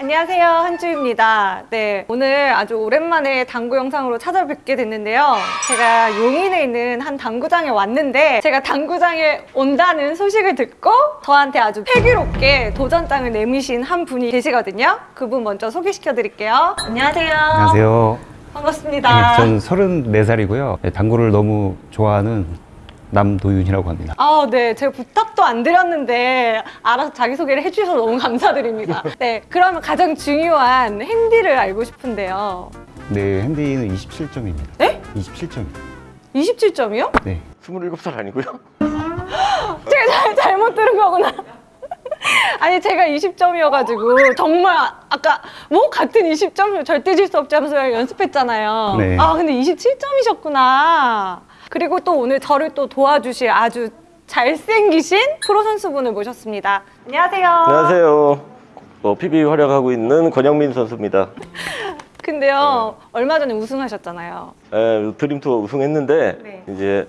안녕하세요 한주입니다. 네 오늘 아주 오랜만에 당구 영상으로 찾아뵙게 됐는데요. 제가 용인에 있는 한 당구장에 왔는데 제가 당구장에 온다는 소식을 듣고 저한테 아주 패기롭게 도전장을 내미신 한 분이 계시거든요. 그분 먼저 소개시켜 드릴게요. 안녕하세요. 안녕하세요. 반갑습니다. 네, 저는 34살이고요. 당구를 너무 좋아하는 남도윤이라고 합니다. 아, 네. 제가 부탁도 안 드렸는데 알아서 자기소개를 해주셔서 너무 감사드립니다. 네. 그러면 가장 중요한 핸디를 알고 싶은데요. 네, 핸디는 27점입니다. 네? 27점입니다. 27점이요? 네. 27살 아니고요? 제가 잘, 잘못 들은 거구나. 아니 제가 20점이어가지고 정말 아- 아까 뭐 같은 20점 절대 질 수 없지 하면서 연습했잖아요. 네. 아 근데 27점이셨구나. 그리고 또 오늘 저를 또 도와주실 아주 잘생기신 프로 선수분을 모셨습니다. 안녕하세요. 안녕하세요. 어, PB 활약하고 있는 권영민 선수입니다. 근데요 얼마 전에 우승하셨잖아요. 에, 드림 투어 우승했는데 네. 이제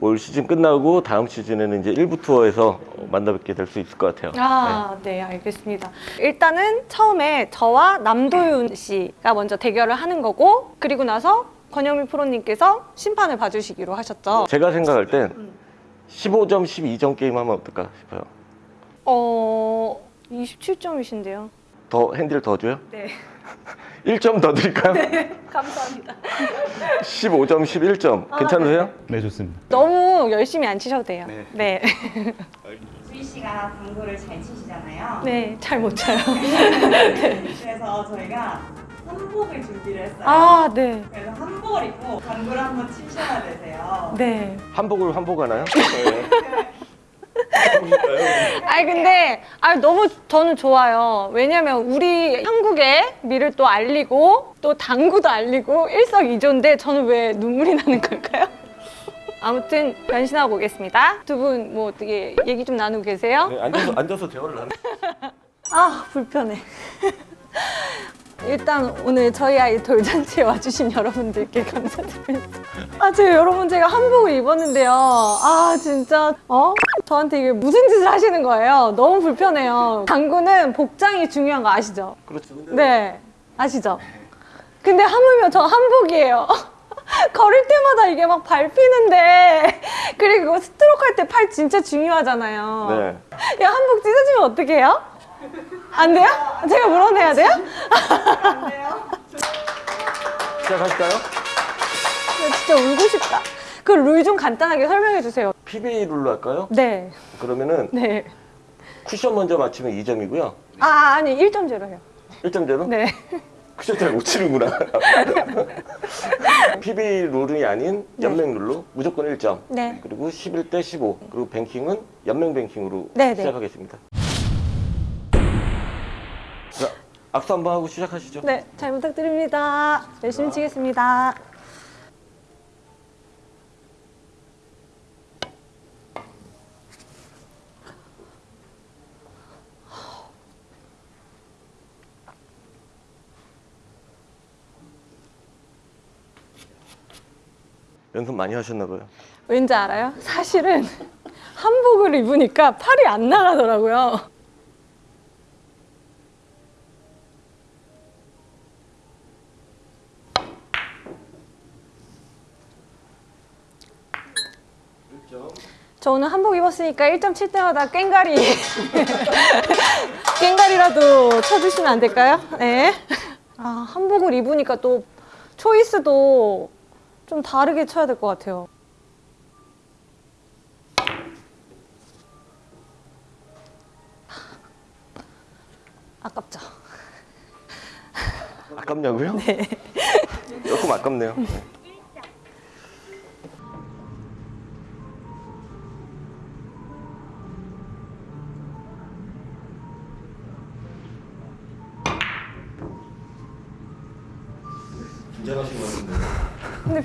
올 시즌 끝나고 다음 시즌에는 이제 일부 투어에서 만나 뵙게 될 수 있을 것 같아요. 아, 네, 알겠습니다. 일단은 처음에 저와 남도윤 씨가 먼저 대결을 하는 거고, 그리고 나서 권영민 프로님께서 심판을 봐주시기로 하셨죠. 네. 제가 생각할 땐 15점, 12점 게임 하면 어떨까 싶어요. 어, 27점이신데요. 더 핸디를 더 줘요? 네, 1점 더 드릴까요? 감사합니다. 15점, 11점. 아, 괜찮으세요? 네, 좋습니다. 너무 열심히 안 치셔도 돼요. 네. 네, 주희 씨가 당구를 잘 치시잖아요. 네, 잘 못 쳐요. 그래서 저희가 한복을 준비를 했어요. 아, 네, 그래서 한복을 입고 당구를 한번 치셔야 되세요. 네. 한복을 환복하나요? 네. 아니 근데 아 너무 저는 좋아요. 왜냐면 우리 한국의 미를 또 알리고 또 당구도 알리고 일석이조인데 저는 왜 눈물이 나는 걸까요? 아무튼 변신하고 오겠습니다. 두 분 뭐 어떻게 얘기 좀 나누고 계세요? 네, 앉아서, 앉아서 대화를 나누 아 불편해. 일단 오늘 저희 아이 돌잔치에 와주신 여러분들께 감사드립니다. 아 제가 여러분 제가 한복을 입었는데요. 아 진짜 어 저한테 이게 무슨 짓을 하시는 거예요? 너무 불편해요. 당구는 복장이 중요한 거 아시죠? 그렇죠. 네 아시죠? 근데 하물며 저 한복이에요. 걸을 때마다 이게 막 밟히는데 그리고 스트로크 할 때 팔 진짜 중요하잖아요. 네. 야 한복 찢어지면 어떻게 해요? 안 돼요? 제가 물어내야 돼요? 시작할까요? 나 진짜 울고 싶다. 그 룰 좀 간단하게 설명해 주세요. PB 룰로 할까요? 네, 그러면은 네. 쿠션 먼저 맞히면 2점이고요. 아 아니 1.0 해요. 1점제로? 네. 쿠션 잘 못 치는구나. PB 룰이 아닌 연맹 룰로 무조건 1점. 네. 그리고 11대 15. 그리고 뱅킹은 연맹 뱅킹으로 네, 네. 시작하겠습니다. 자, 악수 한번 하고 시작하시죠. 네, 잘 부탁드립니다. 열심히 치겠습니다. 연습 많이 하셨나 봐요. 왠지 알아요? 사실은 한복을 입으니까 팔이 안 나가더라고요. 저 오늘 한복 입었으니까 1점 칠 때마다 꽹가리 꽹가리라도 쳐주시면 안 될까요? 네. 아 한복을 입으니까 또 초이스도 좀 다르게 쳐야 될 것 같아요. 아깝죠? 아깝냐고요? 네. 조금 아깝네요. 네.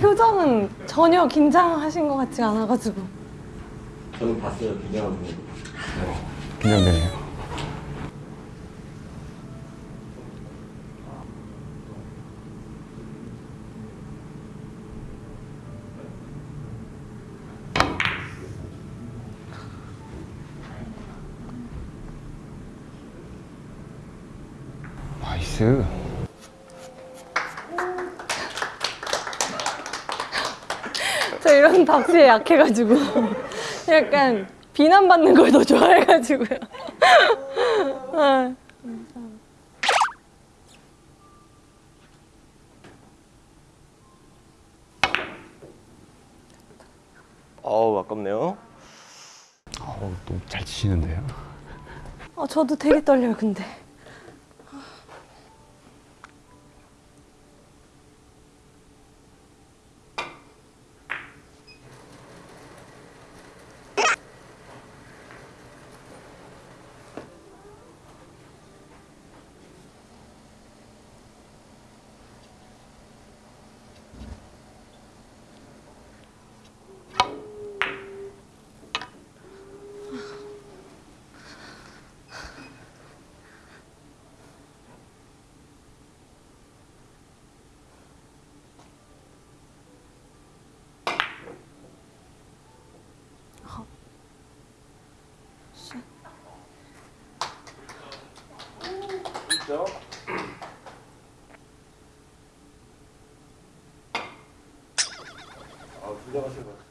표정은 전혀 긴장하신 것 같지 않아가지고. 저는 봤어요, 긴장하고. 긴장되네요. 나이스. 이런 박수에 약해가지고 약간 비난받는 걸 더 좋아해가지고요. 아. 어우 아깝네요. 어우, 너무 잘 치시는데요. 어, 저도 되게 떨려요, 근데. 그렇죠? 아, 긴장하신 것 같아요.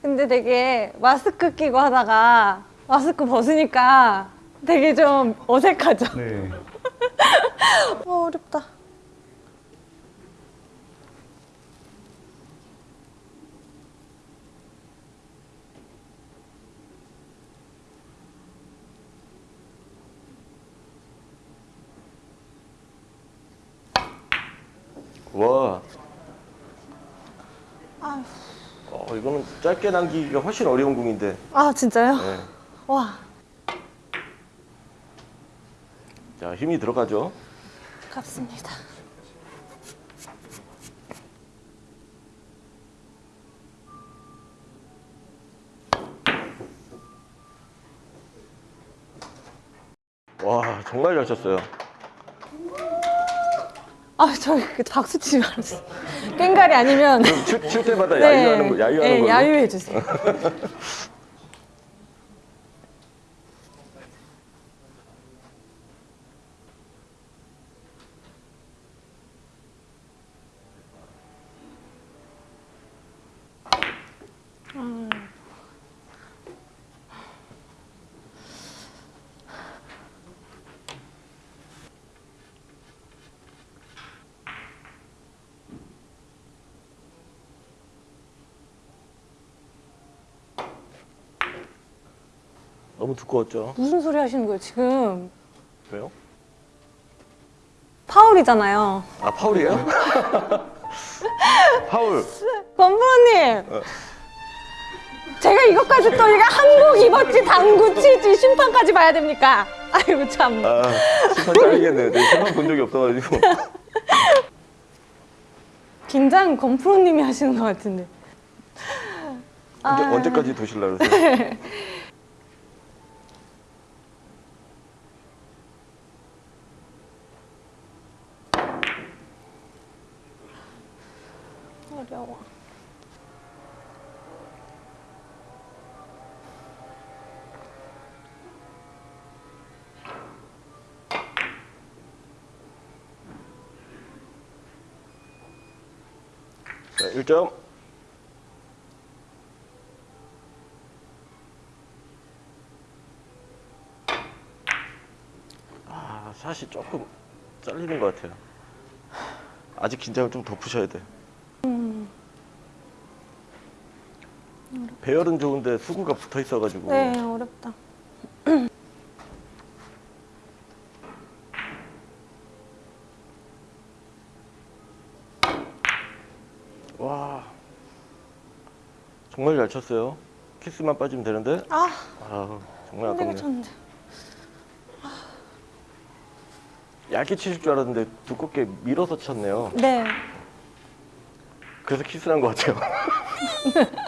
근데 되게 마스크 끼고 하다가 마스크 벗으니까 되게 좀 어색하죠? 네. 어, 어렵다. 와. 아휴. 어, 이거는 짧게 남기기가 훨씬 어려운 공인데. 아, 진짜요? 네. 와, 자, 힘이 들어가죠. 깝습니다. 와, 정말 잘 쳤어요. 아, 저 박수 치지 말았어. 깽가리 아니면. 그럼 칠, 칠 때마다 야유하는 거, 야유하는 네, 걸로. 야유해 주세요. 너무 두꺼웠죠. 무슨 소리 하시는 거예요, 지금? 왜요? 파울이잖아요. 아, 파울이에요? 파울. 권프로님! 제가 이것까지 또 이거 한국 입었지, 당구 치지, 심판까지 봐야 됩니까? 아이고, 참. 아, 심판 짜리겠네요. 내가 심판 본 적이 없어가지고. 긴장 권프로님이 하시는 것 같은데. 언제, 아. 언제까지 도실라 그러세요? 어려워. 자, 1점. 아, 샷이 조금 잘리는 것 같아요. 아직 긴장을 좀 더 푸셔야 돼. 배열은 좋은데 수구가 붙어 있어가지고. 네, 어렵다. 와, 정말 잘 쳤어요. 키스만 빠지면 되는데. 아, 아, 정말 아깝네. 쳤는데. 얇게 치실 줄 알았는데 두껍게 밀어서 쳤네요. 네. 그래서 키스를 한것 같아요.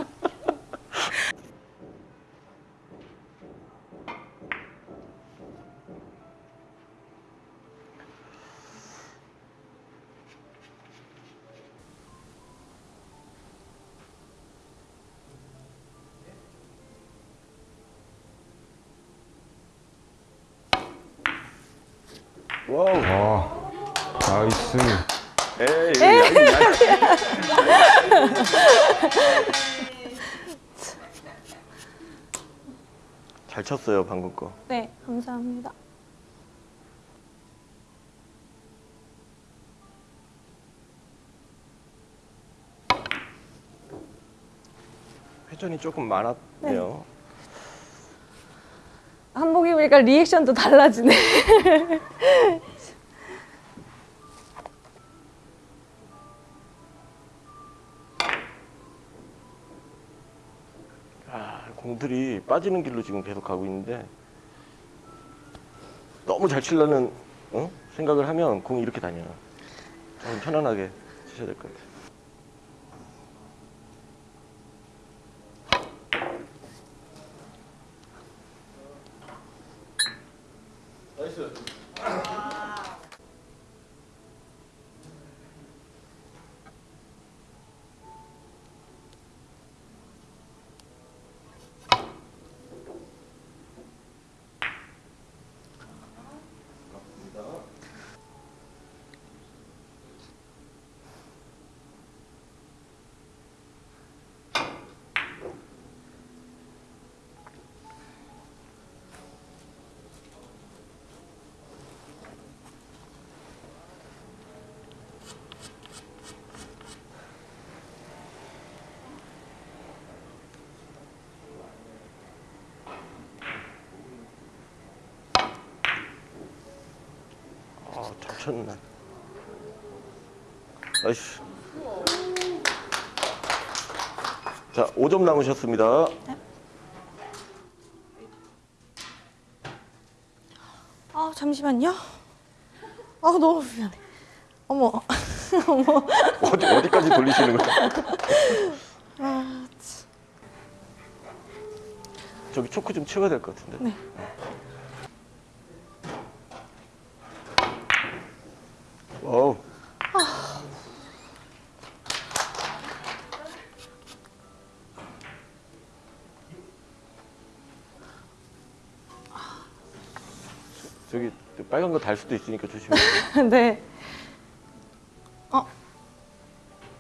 와우. 와, 나이스. 에이, 에이, 에이. 잘 쳤어요 방금 거. 네, 감사합니다. 회전이 조금 많았네요. 한복 입으니까 리액션도 달라지네. 아, 공들이 빠지는 길로 지금 계속 가고 있는데 너무 잘 치려는 어? 생각을 하면 공이 이렇게 다녀요. 좀 편안하게 치셔야 될 것 같아요. 아, 잘 쳤네. nice. 자, 5점 남으셨습니다. 아, 잠시만요. 아, 너무 미안해. 어머. 어머. 어디, 어디까지 돌리시는 거예요? 아, 저기 초크 좀 치워야 될 것 같은데. 네. 와우. 저기 빨간 거 달 수도 있으니까 조심해. 네. 어.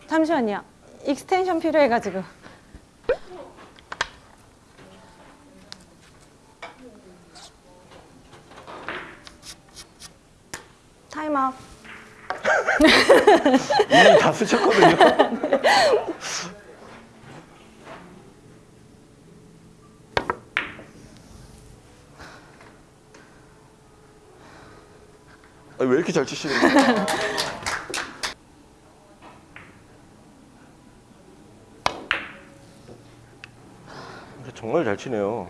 잠시만요. 익스텐션 필요해가지고. 타임아웃. 이미 다 쓰셨거든요. 아니, 왜 이렇게 잘 치시는 거예요? 정말 잘 치네요.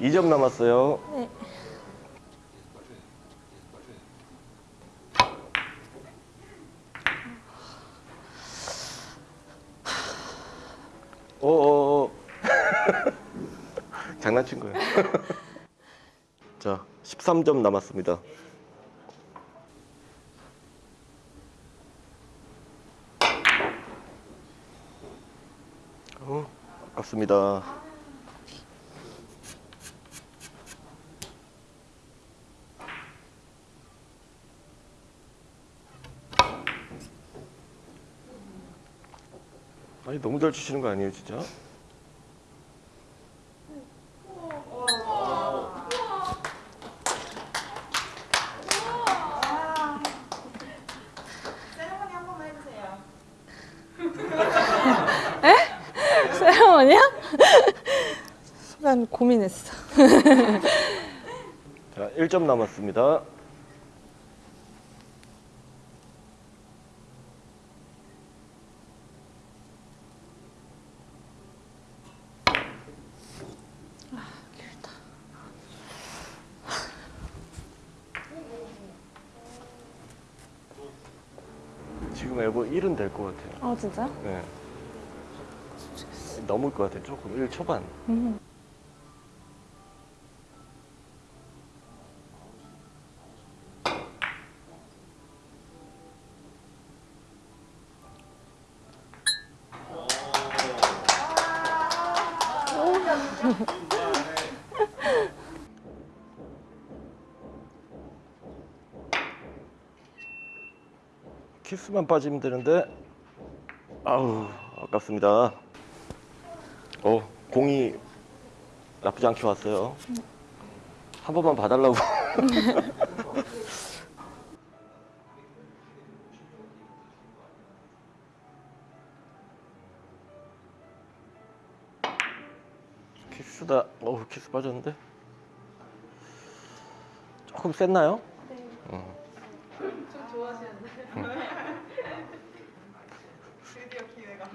이 점 남았어요. 네. 어어어. 장난친 거예요. 자, 13점 남았습니다. 어, 아깝습니다. 아니 너무 잘 치시는 거 아니에요, 진짜? 세레머니 한 번만 해주세요. 세레머니야? 순간 고민했어. 자, 1점 남았습니다. 지금 에버 1은 될 것 같아요. 어, 진짜? 네. 넘을 것 같아요. 조금 1 초반. 음. 키스만 빠지면 되는데 아우 아깝습니다. 어 공이 나쁘지 않게 왔어요. 한 번만 봐달라고. 키스다. 어 키스 빠졌는데. 조금 셌나요? 드디어 기회가.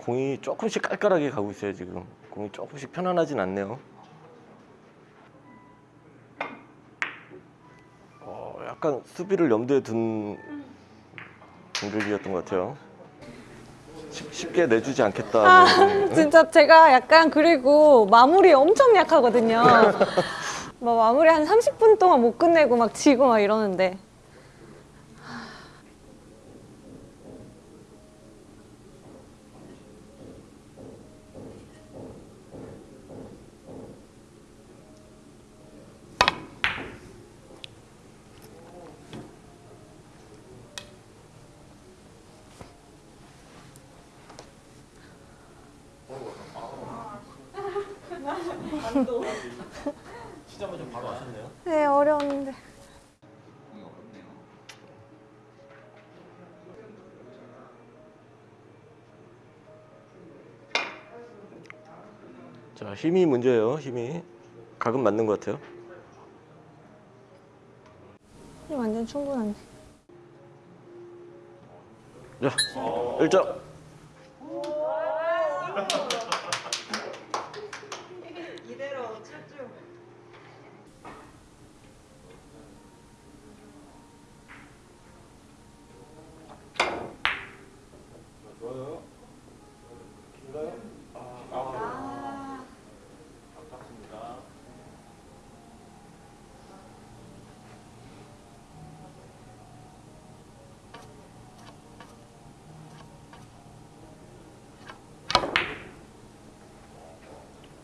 공이 조금씩 깔깔하게 가고 있어요 지금 공이 조금씩 편안하진 않네요 어, 약간 수비를 염두에 둔 공격이었던 것 같아요 쉽- 쉽게 내주지 않겠다 아, 뭐. 진짜 제가 약간 그리고 마무리 엄청 약하거든요. 막 마무리 한 30분 동안 못 끝내고 막 지고 막 이러는데. 시작하면 바로 하셨네요 네, 어려웠는데. 자 힘이 문제예요 힘이 각은 맞는 것 같아요 완전 충분한데. 자 1점 이대로 출주.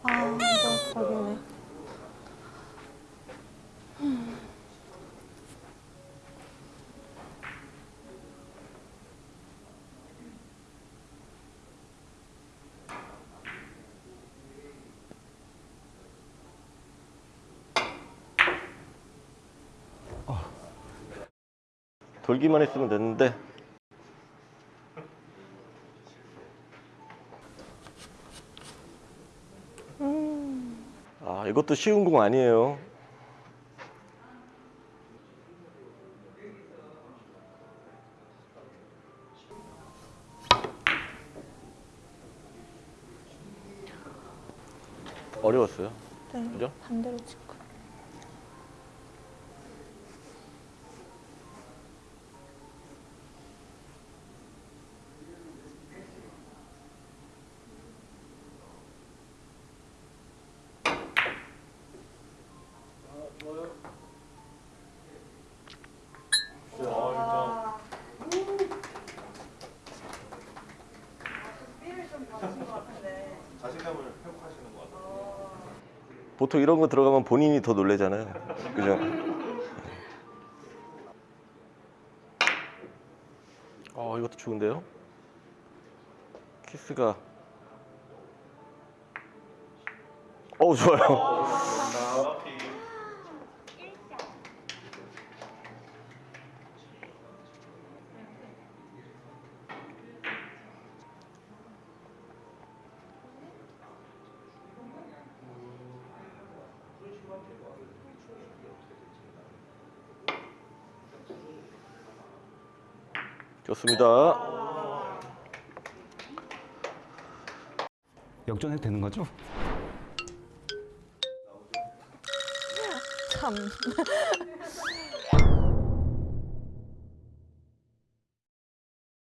아, 이거 거기네. 돌기만 했으면 됐는데 아 이것도 쉬운 공 아니에요 어려웠어요 네, 그죠? 반대로 찍고. 삐를 좀 받으신 것 같은데. 보통 이런 거 들어가면 본인이 더 놀래잖아요. 그죠? 어, 이것도 좋은데요? 키스가. 어우, 좋아요. 좋습니다. 역전해도 되는 거죠? 참.